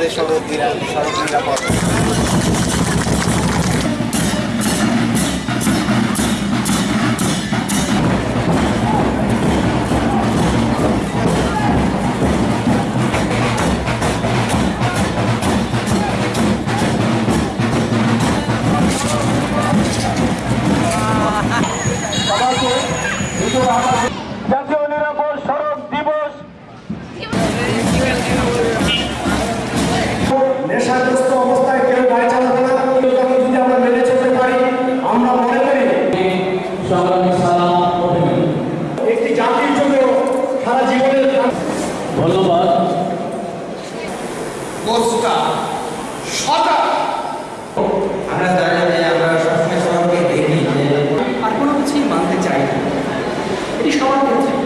আমাদের সড়ক সড়ক নিরাপদ। অবস্থায় কেউ গাড়ি চালাবে না এটাকে যদি আমরা মেনে চলতে পারি আমরা মনে করি একটি জাতির জন্য সারা জীবনের ধন্যবাদ। কোচটা সদা। আমরা দাঁড়িয়ে আমরা সবসময় সবাইকে দেখি আর কোনো কিছুই মানতে চাই না। এটি সবার ক্ষেত্রে।